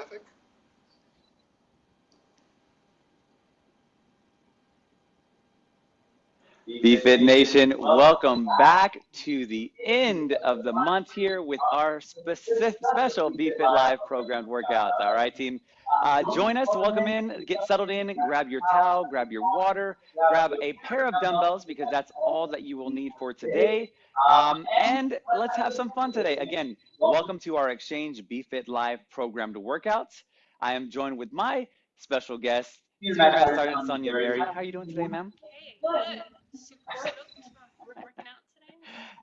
traffic. BFit Nation, welcome back to the end of the month here with our specific, special BFit Live programmed workouts. All right, team. Uh, join us, welcome in, get settled in, grab your towel, grab your water, grab a pair of dumbbells because that's all that you will need for today. Um, and let's have some fun today. Again, welcome to our Exchange BFit Live programmed workouts. I am joined with my special guest, Sergeant Sonia Berry. How are you doing today, ma'am? Hey, good. Super stoked for working out today.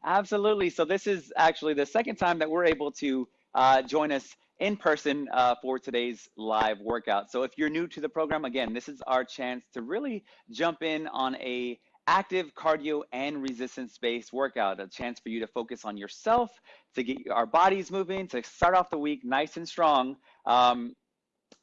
Absolutely. So this is actually the second time that we're able to uh, join us in person uh, for today's live workout. So if you're new to the program, again, this is our chance to really jump in on a active cardio and resistance-based workout, a chance for you to focus on yourself, to get our bodies moving, to start off the week nice and strong, um,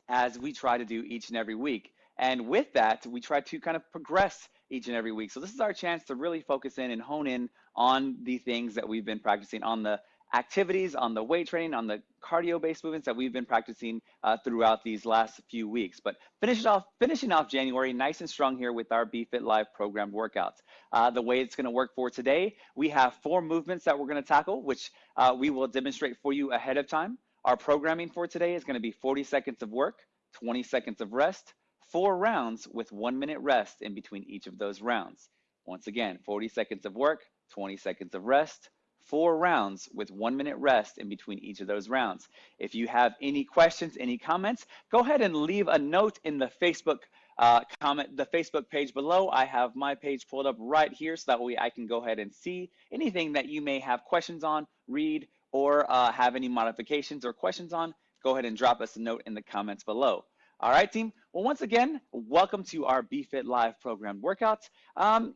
as we try to do each and every week. And with that, we try to kind of progress each and every week. So this is our chance to really focus in and hone in on the things that we've been practicing, on the activities, on the weight training, on the cardio-based movements that we've been practicing uh, throughout these last few weeks. But finish off, finishing off January nice and strong here with our BFit Live program workouts. Uh, the way it's going to work for today, we have four movements that we're going to tackle, which uh, we will demonstrate for you ahead of time. Our programming for today is going to be 40 seconds of work, 20 seconds of rest, four rounds with one minute rest in between each of those rounds. Once again, 40 seconds of work, 20 seconds of rest, four rounds with one minute rest in between each of those rounds. If you have any questions, any comments, go ahead and leave a note in the Facebook uh, comment, the Facebook page below. I have my page pulled up right here so that way I can go ahead and see anything that you may have questions on, read, or uh, have any modifications or questions on, go ahead and drop us a note in the comments below. All right, team. Well, once again, welcome to our BFit Live program workouts. Um,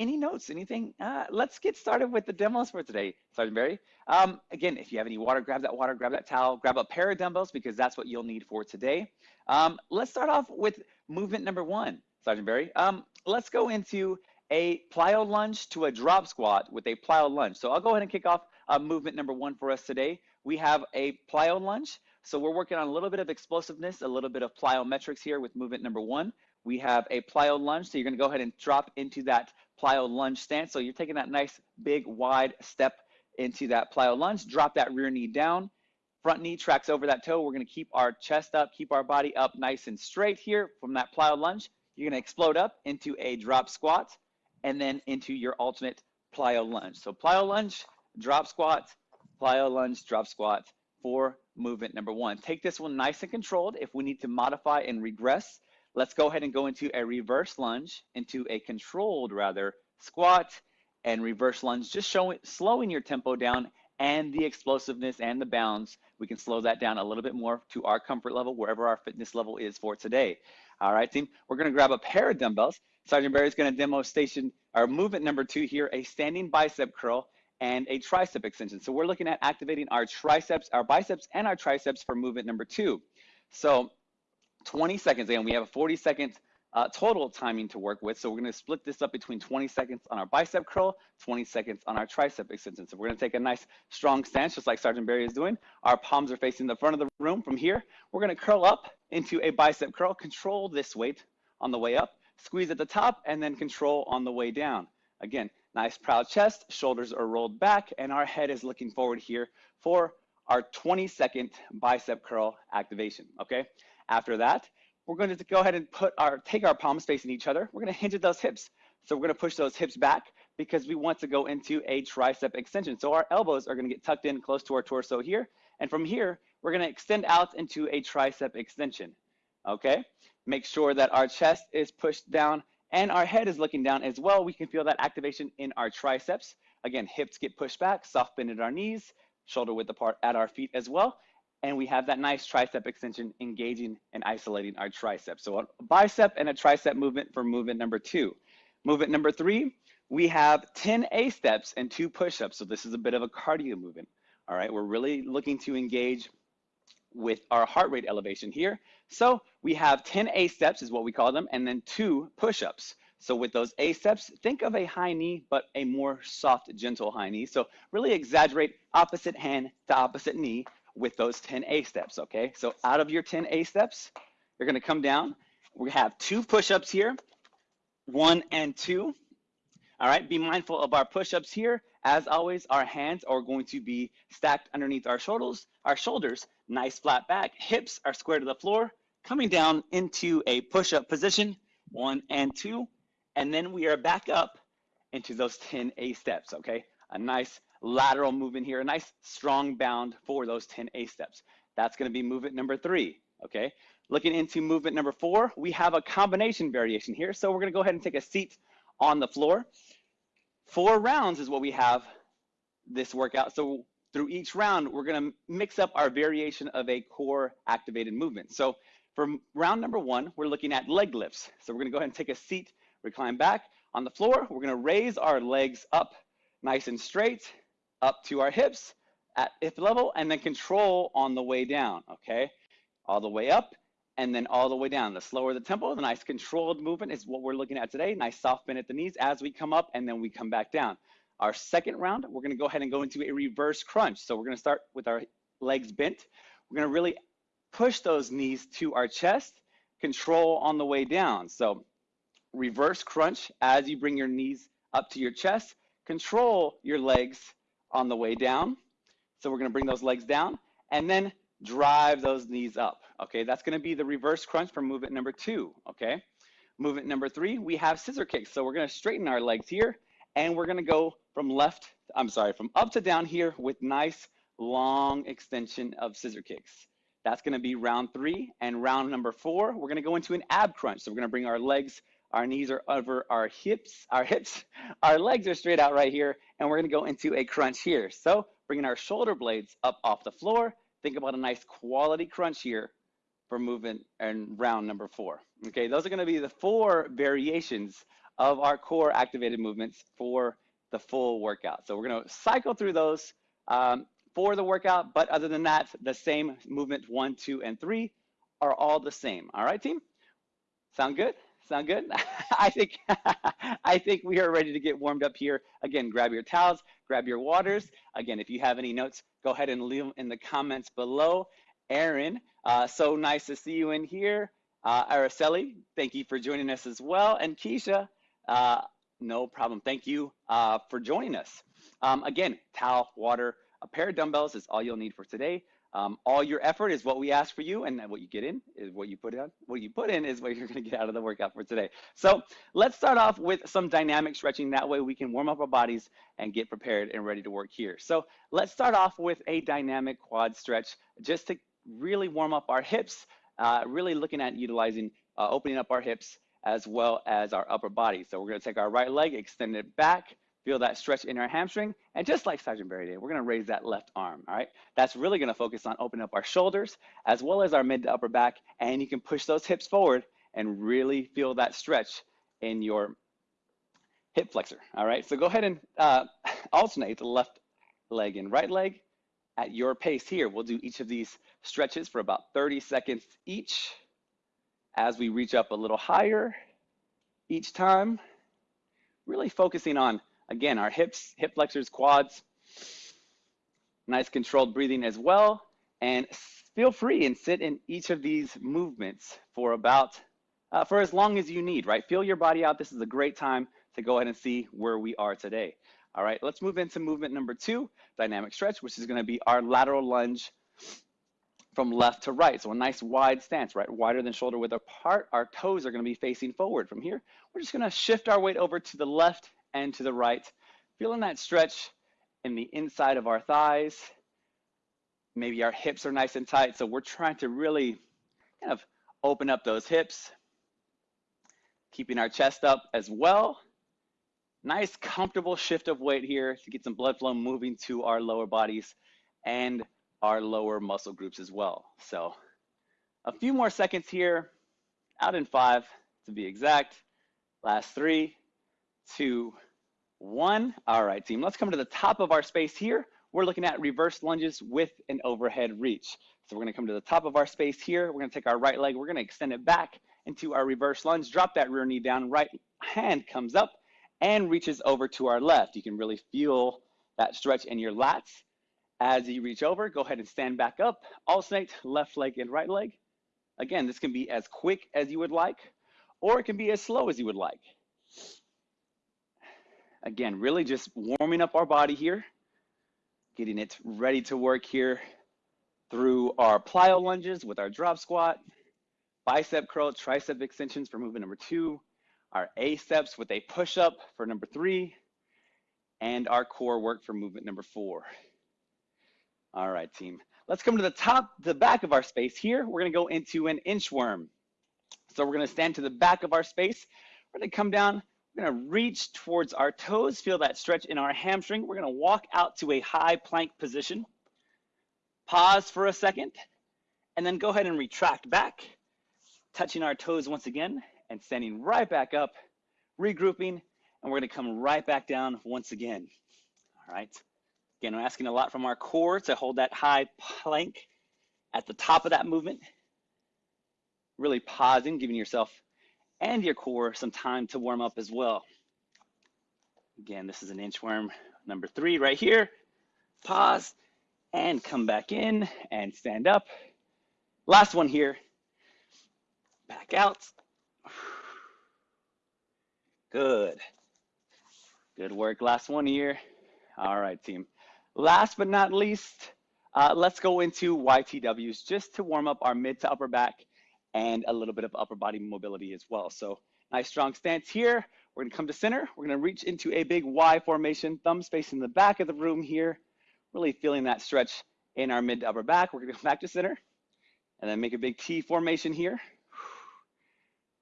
any notes, anything? Uh, let's get started with the demos for today, Sergeant Barry. Um, again, if you have any water, grab that water, grab that towel, grab a pair of dumbbells because that's what you'll need for today. Um, let's start off with movement number one, Sergeant Barry. Um, let's go into a plyo lunge to a drop squat with a plyo lunge. So I'll go ahead and kick off uh, movement number one for us today. We have a plyo lunge. So we're working on a little bit of explosiveness, a little bit of plyometrics here with movement number one. We have a plyo lunge, so you're gonna go ahead and drop into that plyo lunge stance. So you're taking that nice big wide step into that plyo lunge, drop that rear knee down, front knee tracks over that toe. We're gonna keep our chest up, keep our body up nice and straight here from that plyo lunge. You're gonna explode up into a drop squat and then into your alternate plyo lunge. So plyo lunge, drop squat, plyo lunge, drop squat for movement number one. Take this one nice and controlled. If we need to modify and regress, let's go ahead and go into a reverse lunge, into a controlled rather squat and reverse lunge, just showing slowing your tempo down and the explosiveness and the bounds. We can slow that down a little bit more to our comfort level, wherever our fitness level is for today. All right, team, we're gonna grab a pair of dumbbells. Sergeant Barry is gonna demo station our movement number two here, a standing bicep curl and a tricep extension. So we're looking at activating our triceps, our biceps, and our triceps for movement number two. So 20 seconds, and we have a 40 second uh, total timing to work with. So we're gonna split this up between 20 seconds on our bicep curl, 20 seconds on our tricep extension. So we're gonna take a nice strong stance, just like Sergeant Barry is doing. Our palms are facing the front of the room. From here, we're gonna curl up into a bicep curl, control this weight on the way up, squeeze at the top, and then control on the way down. Again, Nice proud chest, shoulders are rolled back, and our head is looking forward here for our 20 second bicep curl activation, okay? After that, we're going to go ahead and put our, take our palms facing each other. We're gonna hinge at those hips. So we're gonna push those hips back because we want to go into a tricep extension. So our elbows are gonna get tucked in close to our torso here. And from here, we're gonna extend out into a tricep extension, okay? Make sure that our chest is pushed down and our head is looking down as well. We can feel that activation in our triceps. Again, hips get pushed back, soft bend at our knees, shoulder width apart at our feet as well. And we have that nice tricep extension engaging and isolating our triceps. So a bicep and a tricep movement for movement number two. Movement number three, we have 10 A steps and two push-ups. So this is a bit of a cardio movement. All right, we're really looking to engage with our heart rate elevation here. So we have 10 A steps is what we call them, and then two push-ups. So with those A steps, think of a high knee, but a more soft, gentle high knee. So really exaggerate opposite hand to opposite knee, with those 10 A steps, okay? So out of your 10 A steps, you're gonna come down. We have two push-ups here, one and two. All right, be mindful of our push-ups here. As always, our hands are going to be stacked underneath our shoulders, our shoulders, nice flat back, hips are square to the floor, coming down into a push-up position, one and two, and then we are back up into those 10 A steps, okay? A nice lateral movement here, a nice strong bound for those 10 A steps. That's gonna be movement number three, okay? Looking into movement number four, we have a combination variation here. So we're gonna go ahead and take a seat on the floor. Four rounds is what we have this workout. So through each round, we're gonna mix up our variation of a core activated movement. So for round number one, we're looking at leg lifts. So we're gonna go ahead and take a seat, recline back on the floor. We're gonna raise our legs up nice and straight, up to our hips at hip level, and then control on the way down, okay? All the way up, and then all the way down. The slower the tempo, the nice controlled movement is what we're looking at today. Nice soft bend at the knees as we come up, and then we come back down. Our second round, we're gonna go ahead and go into a reverse crunch. So we're gonna start with our legs bent. We're gonna really push those knees to our chest, control on the way down. So reverse crunch as you bring your knees up to your chest, control your legs on the way down. So we're gonna bring those legs down and then drive those knees up. Okay, that's gonna be the reverse crunch for movement number two, okay? Movement number three, we have scissor kicks. So we're gonna straighten our legs here and we're gonna go from left, I'm sorry, from up to down here with nice long extension of scissor kicks. That's gonna be round three. And round number four, we're gonna go into an ab crunch. So we're gonna bring our legs, our knees are over our hips, our hips, our legs are straight out right here, and we're gonna go into a crunch here. So bringing our shoulder blades up off the floor, think about a nice quality crunch here for movement and round number four. Okay, those are gonna be the four variations of our core activated movements for the full workout. So we're gonna cycle through those um, for the workout, but other than that, the same movement one, two, and three are all the same. All right, team? Sound good? Sound good? I think I think we are ready to get warmed up here. Again, grab your towels, grab your waters. Again, if you have any notes, go ahead and leave them in the comments below. Aaron, uh, so nice to see you in here. Uh, Araceli, thank you for joining us as well. And Keisha, uh, no problem. Thank you uh, for joining us. Um, again, towel, water, a pair of dumbbells is all you'll need for today. Um, all your effort is what we ask for you, and what you get in is what you put in. What you put in is what you're going to get out of the workout for today. So let's start off with some dynamic stretching. That way we can warm up our bodies and get prepared and ready to work here. So let's start off with a dynamic quad stretch just to really warm up our hips, uh, really looking at utilizing, uh, opening up our hips as well as our upper body. So we're going to take our right leg, extend it back, Feel that stretch in our hamstring. And just like Sergeant Barry did, we're gonna raise that left arm, all right? That's really gonna focus on opening up our shoulders as well as our mid to upper back. And you can push those hips forward and really feel that stretch in your hip flexor, all right? So go ahead and uh, alternate the left leg and right leg at your pace here. We'll do each of these stretches for about 30 seconds each as we reach up a little higher each time, really focusing on Again, our hips, hip flexors, quads. Nice controlled breathing as well. And feel free and sit in each of these movements for about, uh, for as long as you need, right? Feel your body out. This is a great time to go ahead and see where we are today. All right, let's move into movement number two, dynamic stretch, which is gonna be our lateral lunge from left to right. So a nice wide stance, right? Wider than shoulder width apart. Our toes are gonna be facing forward from here. We're just gonna shift our weight over to the left and to the right. Feeling that stretch in the inside of our thighs. Maybe our hips are nice and tight. So we're trying to really kind of open up those hips, keeping our chest up as well. Nice comfortable shift of weight here to get some blood flow moving to our lower bodies and our lower muscle groups as well. So a few more seconds here, out in five to be exact. Last three, two, one. All right, team, let's come to the top of our space here. We're looking at reverse lunges with an overhead reach. So we're gonna come to the top of our space here. We're gonna take our right leg, we're gonna extend it back into our reverse lunge, drop that rear knee down, right hand comes up and reaches over to our left. You can really feel that stretch in your lats As you reach over, go ahead and stand back up, alternate left leg and right leg. Again, this can be as quick as you would like, or it can be as slow as you would like. Again, really just warming up our body here, getting it ready to work here through our plyo lunges with our drop squat, bicep curl, tricep extensions for movement number two, our A steps with a push up for number three, and our core work for movement number four. All right, team. Let's come to the top, the back of our space here. We're gonna go into an inchworm. So we're gonna stand to the back of our space. We're gonna come down, we're gonna reach towards our toes, feel that stretch in our hamstring. We're gonna walk out to a high plank position. Pause for a second, and then go ahead and retract back, touching our toes once again, and standing right back up, regrouping, and we're gonna come right back down once again. All right. Again, we're asking a lot from our core to hold that high plank at the top of that movement. Really pausing, giving yourself and your core some time to warm up as well. Again, this is an inchworm number three right here. Pause and come back in and stand up. Last one here. Back out. Good. Good work. Last one here. All right, team. Last but not least, uh, let's go into YTWs just to warm up our mid to upper back and a little bit of upper body mobility as well. So nice strong stance here. We're gonna come to center. We're gonna reach into a big Y formation, thumbs facing the back of the room here, really feeling that stretch in our mid to upper back. We're gonna come back to center and then make a big T formation here.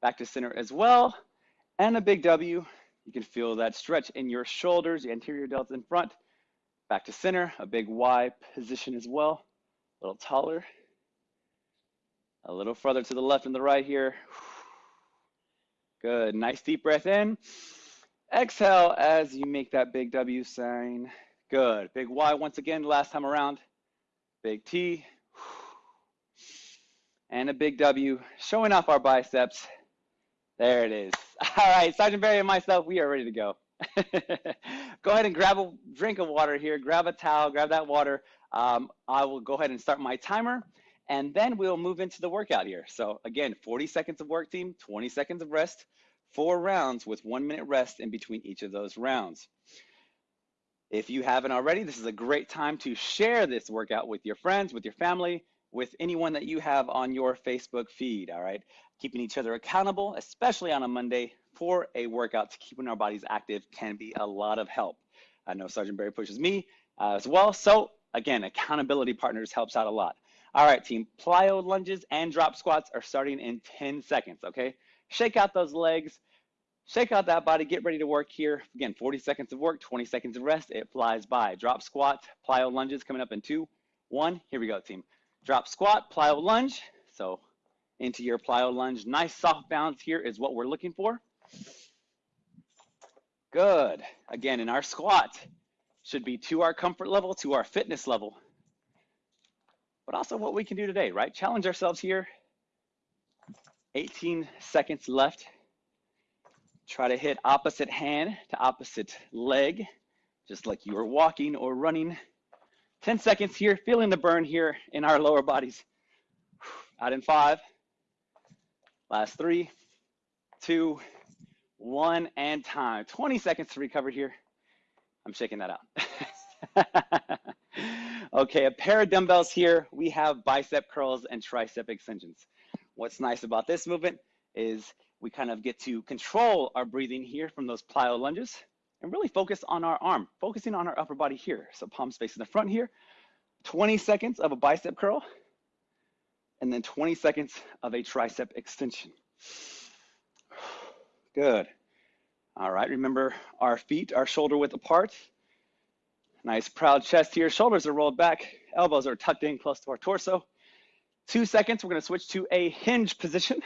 Back to center as well. And a big W. You can feel that stretch in your shoulders, the anterior delts in front. Back to center, a big Y position as well, a little taller. A little further to the left and the right here. Good, nice deep breath in. Exhale as you make that big W sign. Good, big Y once again, last time around. Big T. And a big W, showing off our biceps. There it is. All right, Sergeant Barry and myself, we are ready to go. go ahead and grab a drink of water here, grab a towel, grab that water. Um, I will go ahead and start my timer and then we'll move into the workout here. So again, 40 seconds of work team, 20 seconds of rest, four rounds with one minute rest in between each of those rounds. If you haven't already, this is a great time to share this workout with your friends, with your family, with anyone that you have on your Facebook feed, all right? Keeping each other accountable, especially on a Monday, for a workout to keeping our bodies active can be a lot of help. I know Sergeant Barry pushes me uh, as well. So again, accountability partners helps out a lot. All right, team, plyo lunges and drop squats are starting in 10 seconds, okay? Shake out those legs, shake out that body, get ready to work here. Again, 40 seconds of work, 20 seconds of rest, it flies by. Drop squat, plyo lunges coming up in two, one, here we go, team. Drop squat, plyo lunge, so into your plyo lunge. Nice soft bounce here is what we're looking for. Good. Again, in our squat, should be to our comfort level, to our fitness level, but also what we can do today, right? Challenge ourselves here. 18 seconds left. Try to hit opposite hand to opposite leg, just like you were walking or running. 10 seconds here, feeling the burn here in our lower bodies. Out in five. Last three, two, one, and time. 20 seconds to recover here. I'm shaking that out. okay, a pair of dumbbells here. We have bicep curls and tricep extensions. What's nice about this movement is we kind of get to control our breathing here from those plyo lunges and really focus on our arm, focusing on our upper body here. So palms facing the front here, 20 seconds of a bicep curl, and then 20 seconds of a tricep extension. Good. All right, remember our feet are shoulder width apart. Nice proud chest here. Shoulders are rolled back. Elbows are tucked in close to our torso. Two seconds, we're gonna switch to a hinge position.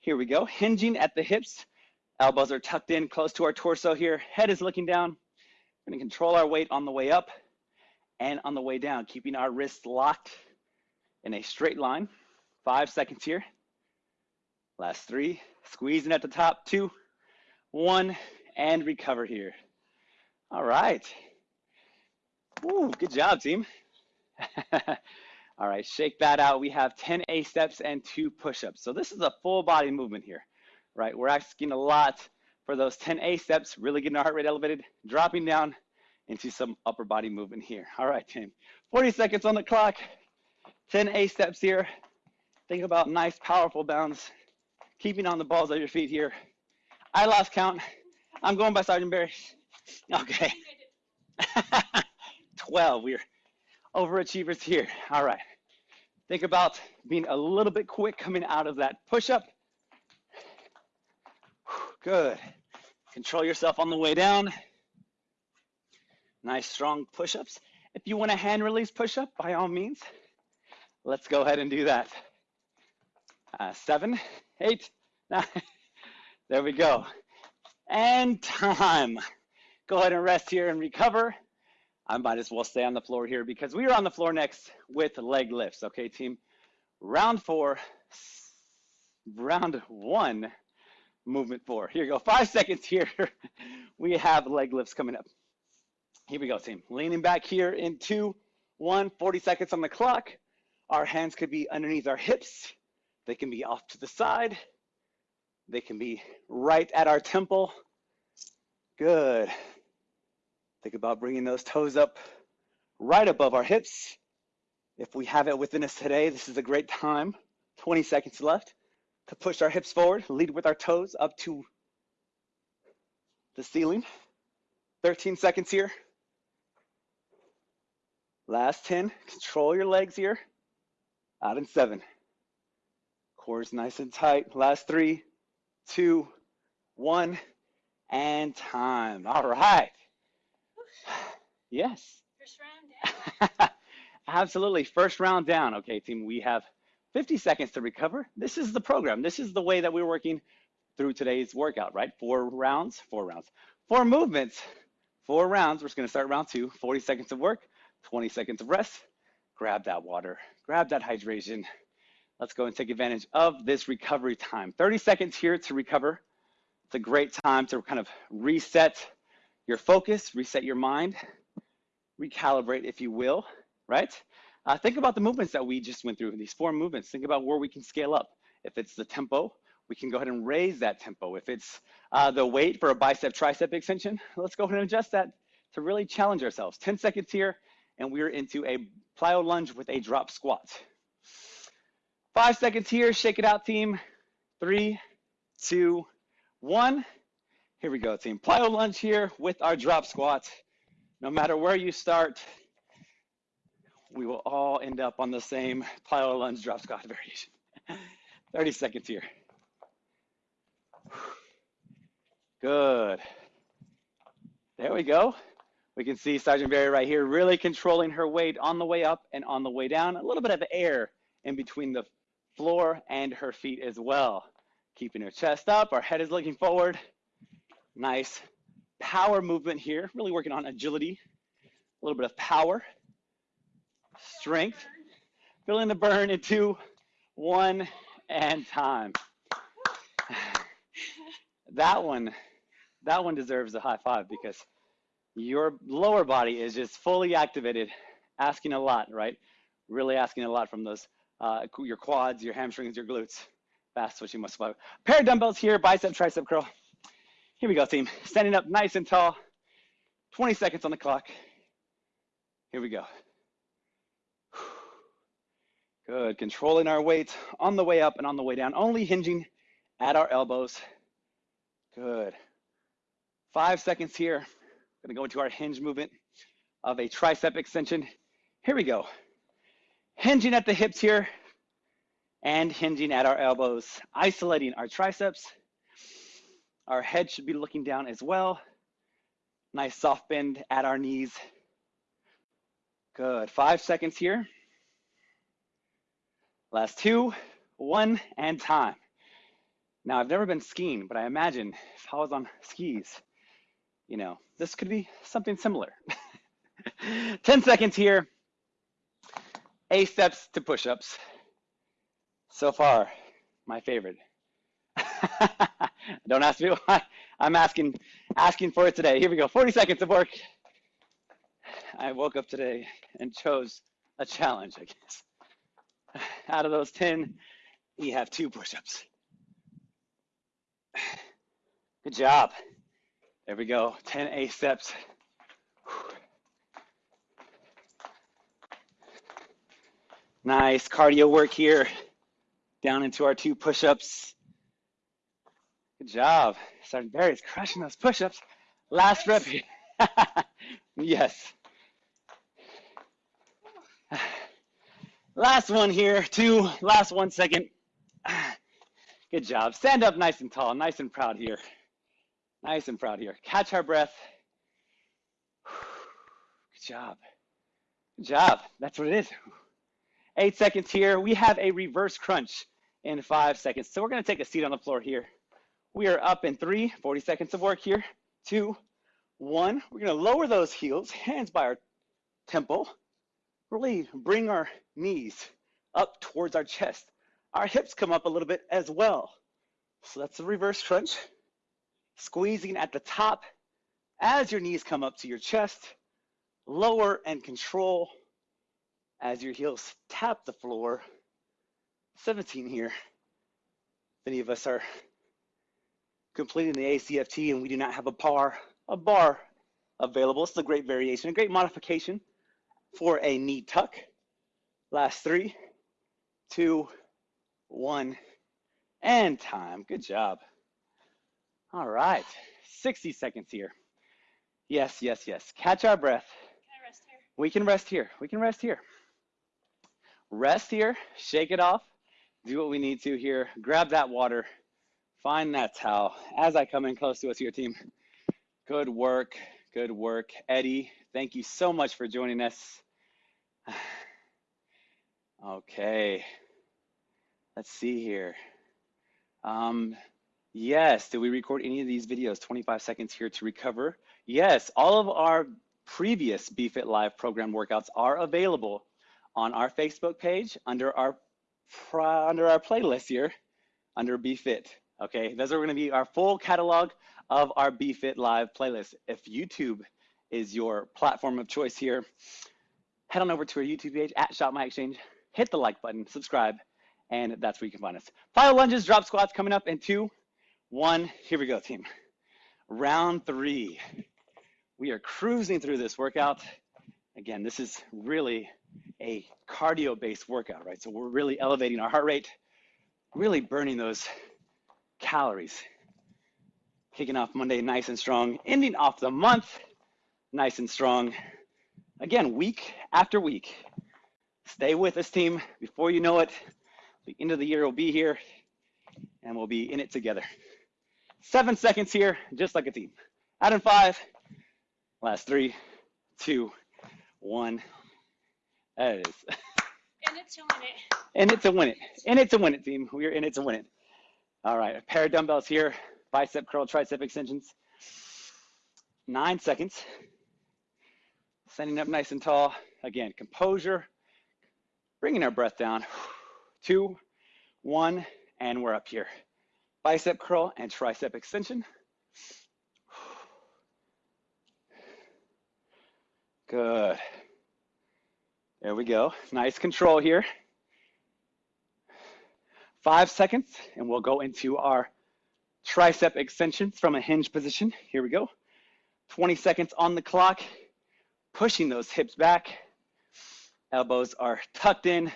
Here we go, hinging at the hips. Elbows are tucked in close to our torso here. Head is looking down. We're gonna control our weight on the way up and on the way down, keeping our wrists locked in a straight line. Five seconds here. Last three, squeezing at the top, two, one, and recover here. All right. Ooh, good job, team. All right, shake that out. We have 10 A steps and two push-ups. So this is a full body movement here, right? We're asking a lot for those 10 A steps, really getting our heart rate elevated, dropping down into some upper body movement here. All right, team. 40 seconds on the clock, 10 A steps here. Think about nice, powerful bounds, keeping on the balls of your feet here. I lost count. I'm going by Sergeant Barry. Okay. 12. We're overachievers here. All right. Think about being a little bit quick coming out of that push up. Good. Control yourself on the way down. Nice strong push ups. If you want a hand release push up, by all means, let's go ahead and do that. Uh, seven, eight, nine. There we go. And time. Go ahead and rest here and recover. I might as well stay on the floor here because we are on the floor next with leg lifts. Okay, team. Round four, round one, movement four. Here you go. Five seconds here. we have leg lifts coming up. Here we go, team. Leaning back here in two, one, 40 seconds on the clock. Our hands could be underneath our hips. They can be off to the side. They can be right at our temple. Good. Think about bringing those toes up right above our hips. If we have it within us today, this is a great time. 20 seconds left to push our hips forward, lead with our toes up to the ceiling. 13 seconds here. Last 10. Control your legs here. Out in seven. Core's nice and tight. Last three, two, one, and time. All right. Yes. First round down. Absolutely. First round down. Okay, team, we have 50 seconds to recover. This is the program. This is the way that we're working through today's workout, right? Four rounds, four rounds, four movements, four rounds. We're just going to start round two 40 seconds of work, 20 seconds of rest. Grab that water, grab that hydration. Let's go and take advantage of this recovery time. 30 seconds here to recover. It's a great time to kind of reset your focus, reset your mind, recalibrate, if you will, right? Uh, think about the movements that we just went through, these four movements. Think about where we can scale up. If it's the tempo, we can go ahead and raise that tempo. If it's uh, the weight for a bicep tricep extension, let's go ahead and adjust that to really challenge ourselves. 10 seconds here, and we're into a plyo lunge with a drop squat. Five seconds here, shake it out, team. Three, two, one. Here we go, team. Plyo lunge here with our drop squat. No matter where you start, we will all end up on the same plyo lunge drop squat variation. 30 seconds here. Good. There we go. We can see Sergeant Barry right here really controlling her weight on the way up and on the way down. A little bit of air in between the floor and her feet as well. Keeping her chest up, our head is looking forward. Nice power movement here, really working on agility, a little bit of power, strength. Feeling the burn in two, one, and time. That one, that one deserves a high five because your lower body is just fully activated, asking a lot, right? Really asking a lot from those, uh, your quads, your hamstrings, your glutes. That's what you must fiber. Pair of dumbbells here, bicep, tricep curl. Here we go, team. Standing up nice and tall. 20 seconds on the clock. Here we go. Good. Controlling our weight on the way up and on the way down, only hinging at our elbows. Good. Five seconds here. To go into our hinge movement of a tricep extension. Here we go. Hinging at the hips here and hinging at our elbows, isolating our triceps. Our head should be looking down as well. Nice soft bend at our knees. Good. Five seconds here. Last two, one, and time. Now, I've never been skiing, but I imagine if I was on skis, you know, this could be something similar. 10 seconds here. A steps to push-ups. So far, my favorite. Don't ask me why. I'm asking asking for it today. Here we go. 40 seconds of work. I woke up today and chose a challenge, I guess. Out of those 10, you have two push-ups. Good job. There we go. 10 A steps. Nice cardio work here. Down into our two push-ups. Good job. Sergeant Barry's crushing those push-ups. Last rep here. yes. Last one here, two, last one second. Good job. Stand up nice and tall, nice and proud here. Nice and proud here. Catch our breath. Good job. Good job. That's what it is. Eight seconds here. We have a reverse crunch in five seconds. So we're going to take a seat on the floor here. We are up in three, 40 seconds of work here. Two, one. We're to lower those heels, hands by our temple. Really bring our knees up towards our chest. Our hips come up a little bit as well. So that's a reverse crunch. Squeezing at the top as your knees come up to your chest. Lower and control as your heels tap the floor. 17 here. Many of us are completing the ACFT and we do not have a bar, a bar available. It's a great variation, a great modification for a knee tuck. Last three, two, one, and time. Good job. All right, 60 seconds here. Yes, yes, yes. Catch our breath. Can I rest here? We can rest here. We can rest here. Rest here, shake it off, do what we need to here. Grab that water, find that towel. As I come in close to us here, team. Good work, good work. Eddie, thank you so much for joining us. Okay, let's see here. Um, yes, did we record any of these videos? 25 seconds here to recover. Yes, all of our previous BFit Live program workouts are available on our Facebook page under our under our playlist here under BFit. Okay, those are going to be our full catalog of our BFit Live playlist. If YouTube is your platform of choice here, head on over to our YouTube page at Shop My Exchange, hit the like button, subscribe, and that's where you can find us. Plyo lunges, drop squats coming up in two, one. Here we go, team. Round three. We are cruising through this workout. Again, this is really a cardio based workout, right? So we're really elevating our heart rate, really burning those calories. Kicking off Monday nice and strong, ending off the month nice and strong. Again, week after week. Stay with us, team. Before you know it, the end of the year will be here and we'll be in it together. Seven seconds here, just like a team. Out in five, last three, two, one. That is. And it's a win it. And it's a win it. And it's a win it, team. We're in it to win it. All right, a pair of dumbbells here, bicep curl, tricep extensions. Nine seconds. Standing up nice and tall. Again, composure. Bringing our breath down. Two, one, and we're up here. Bicep curl and tricep extension. Good. There we go. Nice control here. Five seconds, and we'll go into our tricep extensions from a hinge position. Here we go. 20 seconds on the clock, pushing those hips back. Elbows are tucked in,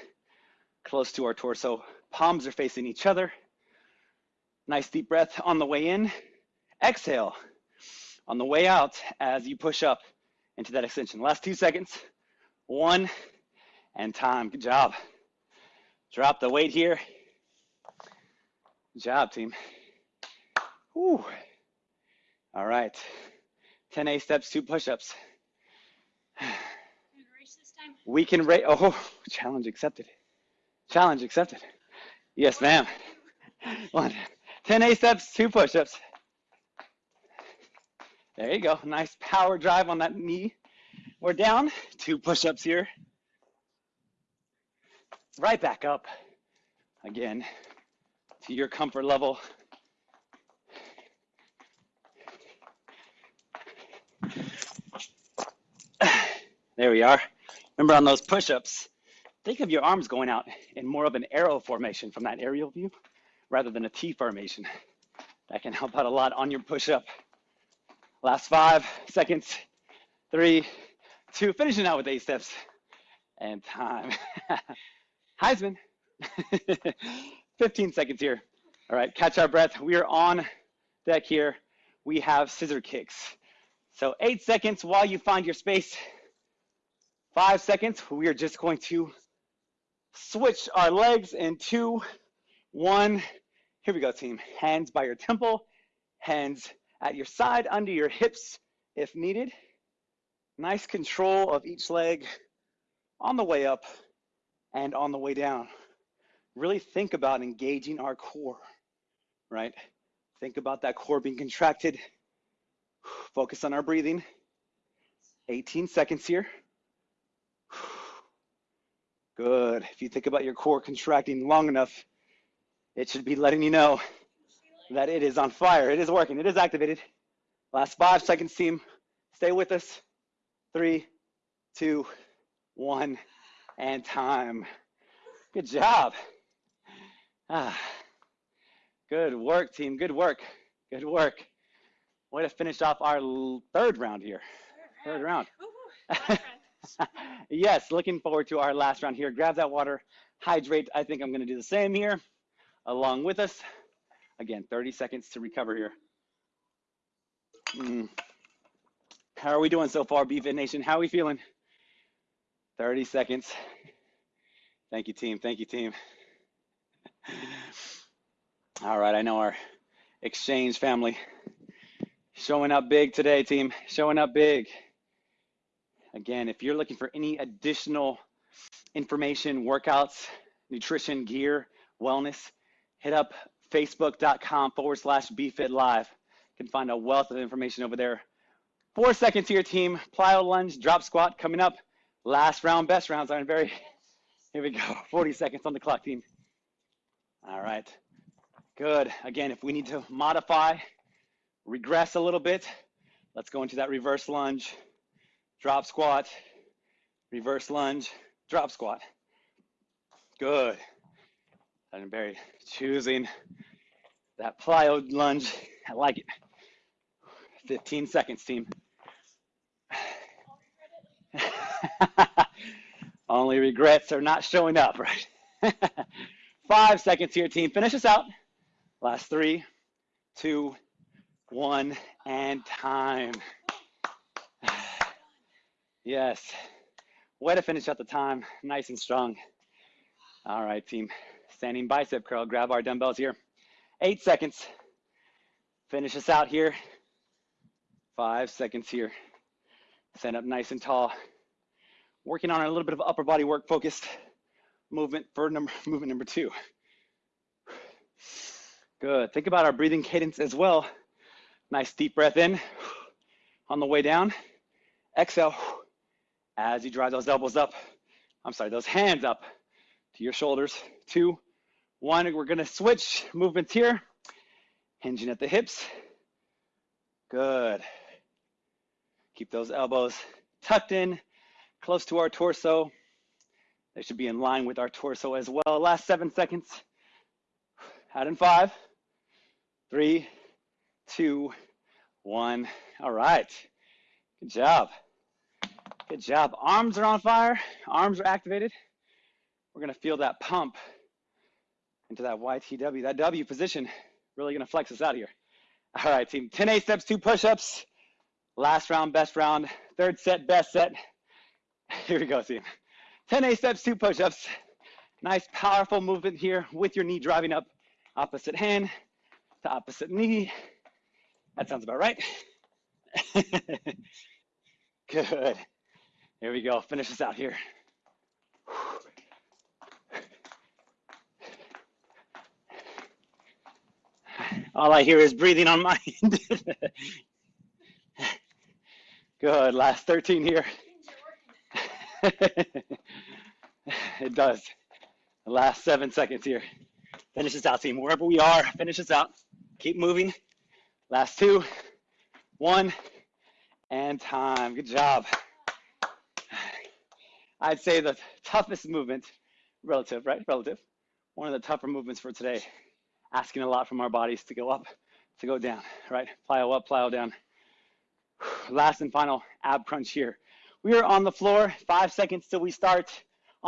close to our torso. Palms are facing each other. Nice deep breath on the way in. Exhale on the way out as you push up into that extension. Last two seconds. One, and time. Good job. Drop the weight here. Good job, team. Whew. All right. 10 A steps, two push-ups. You gonna race this time? We can rate. Oh, challenge accepted. Challenge accepted. Yes, ma'am. One. 10 A steps, two push-ups. There you go. Nice power drive on that knee. We're down. Two push-ups here. Right back up. Again, to your comfort level. There we are. Remember on those push-ups, think of your arms going out in more of an arrow formation from that aerial view rather than a T formation. That can help out a lot on your push-up. Last five seconds, three, two, finishing out with eight steps, and time. Heisman, 15 seconds here. All right, catch our breath. We are on deck here. We have scissor kicks. So eight seconds while you find your space. Five seconds, we are just going to switch our legs in two, one. Here we go, team. Hands by your temple, hands at your side, under your hips if needed. Nice control of each leg on the way up and on the way down. Really think about engaging our core, right? Think about that core being contracted. Focus on our breathing. 18 seconds here. Good. If you think about your core contracting long enough, it should be letting you know that it is on fire. It is working. It is activated. Last five seconds, team. Stay with us. Three, two, one, and time. Good job. Ah, good work, team. Good work. Good work. Way to finish off our third round here. Third round. yes, looking forward to our last round here. Grab that water, hydrate. I think I'm going to do the same here along with us. Again, 30 seconds to recover here. Mm. How are we doing so far, BFit Nation? How are we feeling? 30 seconds. Thank you, team. Thank you, team. All right, I know our exchange family showing up big today, team. Showing up big. Again, if you're looking for any additional information, workouts, nutrition, gear, wellness, hit up facebook.com forward slash BFit Live. You can find a wealth of information over there. Four seconds here, team. Plyo lunge, drop squat coming up. Last round, best rounds aren't very, here we go. 40 seconds on the clock, team. All right, good. Again, if we need to modify, regress a little bit, let's go into that reverse lunge drop squat, reverse lunge, drop squat. Good. And Barry choosing that plyo lunge. I like it. 15 seconds, team. Only regrets are not showing up, right? Five seconds here, team. Finish us out. Last three, two, one, and time. Yes. Way to finish out the time. Nice and strong. All right, team. Standing bicep curl. Grab our dumbbells here. Eight seconds. Finish us out here. Five seconds here. Stand up nice and tall. Working on a little bit of upper body work focused movement for number movement number two. Good. Think about our breathing cadence as well. Nice deep breath in on the way down. Exhale as you drive those elbows up, I'm sorry, those hands up to your shoulders. Two, one, we're gonna switch movements here. Hinging at the hips. Good. Keep those elbows tucked in, close to our torso. They should be in line with our torso as well. Last seven seconds. Out in five, three, two, one. All right. Good job. Good job. Arms are on fire. Arms are activated. We're going to feel that pump into that YTW, that W position. Really going to flex us out here. All right, team. 10 A steps, two push-ups. Last round, best round. Third set, best set. Here we go, team. 10 A steps, two push-ups. Nice, powerful movement here with your knee driving up. Opposite hand to opposite knee. That sounds about right. Good. Here we go. Finish this out here. All I hear is breathing on my end. Good. Last 13 here. it does. The last seven seconds here. Finish this out, team. Wherever we are, finish this out. Keep moving. Last two, one, and time. Good job. I'd say the toughest movement, relative, right? Relative. One of the tougher movements for today. Asking a lot from our bodies to go up, to go down, right? Plyo up, plyo down. Last and final ab crunch here. We are on the floor, five seconds till we start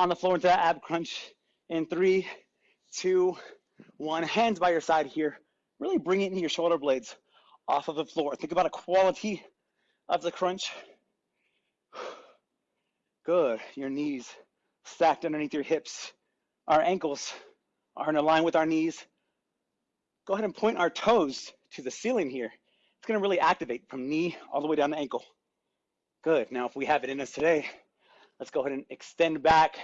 on the floor into that ab crunch in three, two, one. Hands by your side here. Really bring it into your shoulder blades off of the floor. Think about a quality of the crunch. Good. Your knees stacked underneath your hips. Our ankles are in a line with our knees. Go ahead and point our toes to the ceiling here. It's going to really activate from knee all the way down the ankle. Good. Now, if we have it in us today, let's go ahead and extend back,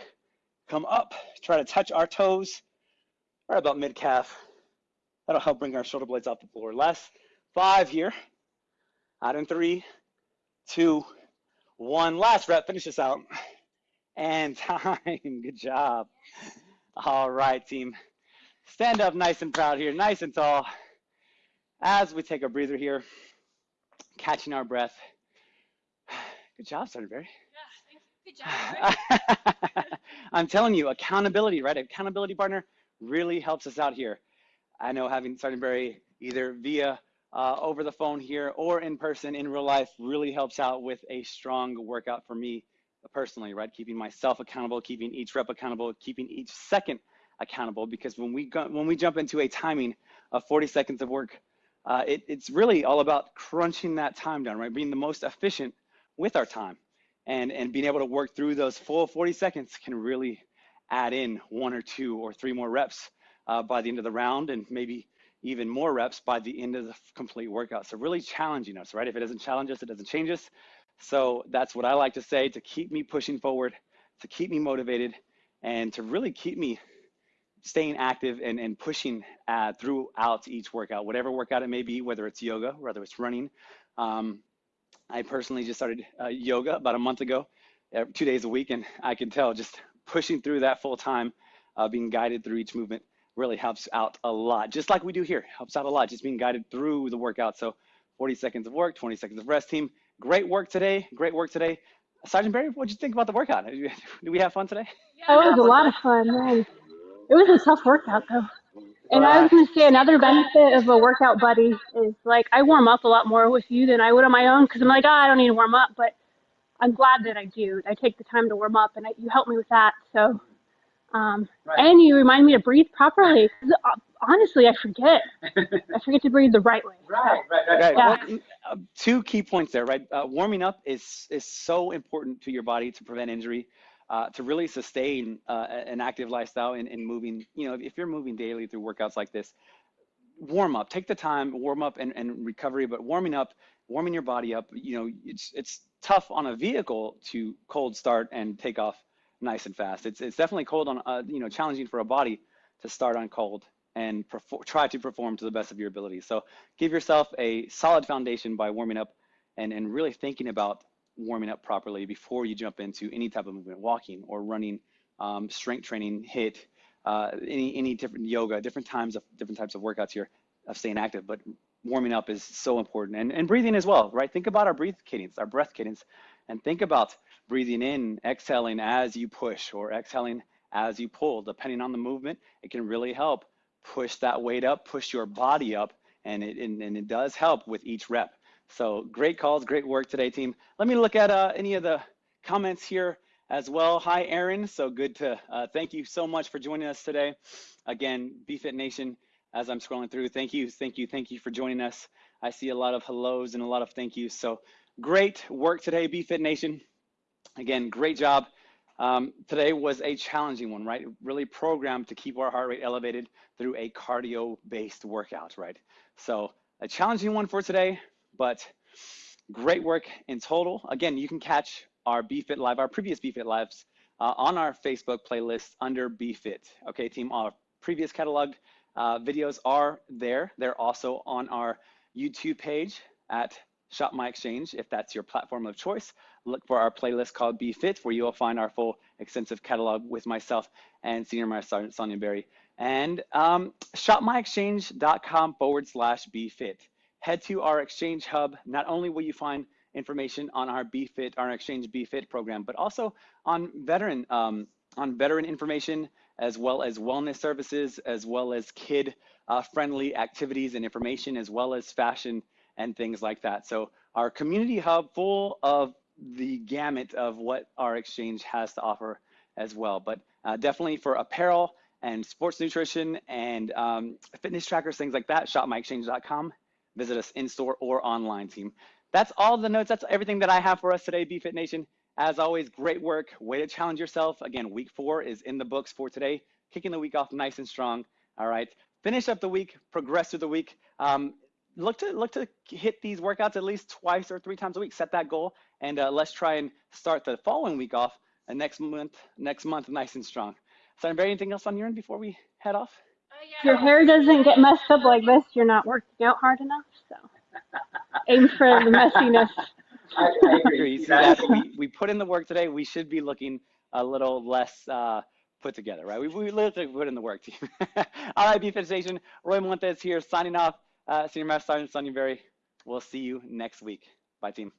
come up, try to touch our toes right about mid calf. That'll help bring our shoulder blades off the floor. Last five here. Out in three, two, one. Last rep. Finish this out. And time. Good job. All right, team. Stand up nice and proud here, nice and tall. As we take a breather here, catching our breath. Good job, Sergeant Berry. Job. I'm telling you, accountability, right? Accountability partner really helps us out here. I know having Sergeant Berry either via uh, over the phone here or in person in real life really helps out with a strong workout for me personally, right? Keeping myself accountable, keeping each rep accountable, keeping each second accountable. Because when we go, when we jump into a timing of 40 seconds of work, uh, it, it's really all about crunching that time down, right? Being the most efficient with our time, and and being able to work through those full 40 seconds can really add in one or two or three more reps uh, by the end of the round, and maybe even more reps by the end of the complete workout. So really challenging us, right? If it doesn't challenge us, it doesn't change us. So that's what I like to say to keep me pushing forward, to keep me motivated, and to really keep me staying active and, and pushing uh, throughout each workout, whatever workout it may be, whether it's yoga, whether it's running. Um, I personally just started uh, yoga about a month ago, uh, two days a week, and I can tell just pushing through that full time, uh, being guided through each movement really helps out a lot. Just like we do here, helps out a lot, just being guided through the workout. So 40 seconds of work, 20 seconds of rest team. Great work today. Great work today. Sergeant Berry, what did you think about the workout? Did we have fun today? Yeah, That was a lot of fun, man. It was a tough workout though. And I was gonna say another benefit of a workout buddy is like I warm up a lot more with you than I would on my own because I'm like, oh, I don't need to warm up, but I'm glad that I do. I take the time to warm up, and I, you help me with that. So, um, Right. and you remind me to breathe properly. 'Cause, uh, honestly, I forget. I forget to breathe the right way. Right, right, right. Yeah. Well, uh, two key points there, right? Uh, warming up is is so important to your body to prevent injury, uh, to really sustain uh, an active lifestyle and, and moving. You know, if you're moving daily through workouts like this, warm up. Take the time, warm up and, and recovery. But warming up, warming your body up. You know, it's it's tough on a vehicle to cold start and take off nice and fast. It's it's definitely cold on uh, you know challenging for a body to start on cold and try to perform to the best of your ability. So give yourself a solid foundation by warming up and, and really thinking about warming up properly before you jump into any type of movement, walking or running, um, strength training, HIIT, uh, any any different yoga, different times of different types of workouts here of staying active. But warming up is so important and, and breathing as well, right? Think about our breath cadence, our breath cadence, and think about breathing in, exhaling as you push or exhaling as you pull. Depending on the movement, it can really help push that weight up, push your body up, and it, and, and it does help with each rep. So great calls, great work today, team. Let me look at uh, any of the comments here as well. Hi, Aaron. So good to uh, thank you so much for joining us today. Again, BFit Nation, as I'm scrolling through, thank you, thank you, thank you for joining us. I see a lot of hellos and a lot of thank yous. So great work today, BFit Nation. Again, great job. Um, today was a challenging one, right? Really programmed to keep our heart rate elevated through a cardio based workout, right? So, a challenging one for today, but great work in total. Again, you can catch our BFit Live, our previous BFit Lives uh, on our Facebook playlist under BFit. Okay, team, our previous cataloged uh, videos are there. They're also on our YouTube page at Shop My Exchange if that's your platform of choice. Look for our playlist called BFit, where you will find our full extensive catalog with myself and Senior Master Sergeant Sonia Berry. And um, shopmyexchange.com forward slash BFit. Head to our exchange hub. Not only will you find information on our BFit, our Exchange BFit program, but also on veteran, um, on veteran information, as well as wellness services, as well as kid uh, friendly activities and information, as well as fashion and things like that. So our community hub full of the gamut of what our exchange has to offer as well. But uh, definitely for apparel and sports nutrition and um, fitness trackers, things like that, shopmyexchange.com. Visit us in store or online, team. That's all the notes. That's everything that I have for us today, BFit Nation. As always, great work. Way to challenge yourself. Again, week four is in the books for today. Kicking the week off nice and strong. All right. Finish up the week, progress through the week. Um, look to look to hit these workouts at least twice or three times a week. Set that goal, and uh, let's try and start the following week off and next month next month nice and strong. So, anybody, anything else on your end before we head off? If your hair doesn't get messed up like this, you're not working out hard enough. So aim for the messiness. I, I agree. agree. See, That's- that's, we, we put in the work today. We should be looking a little less uh, put together, right? We, we literally put in the work, team. All right, BFit Station. Roy Montes here signing off. Uh, Senior Master Sergeant Sonia Berry. We'll see you next week. Bye, team.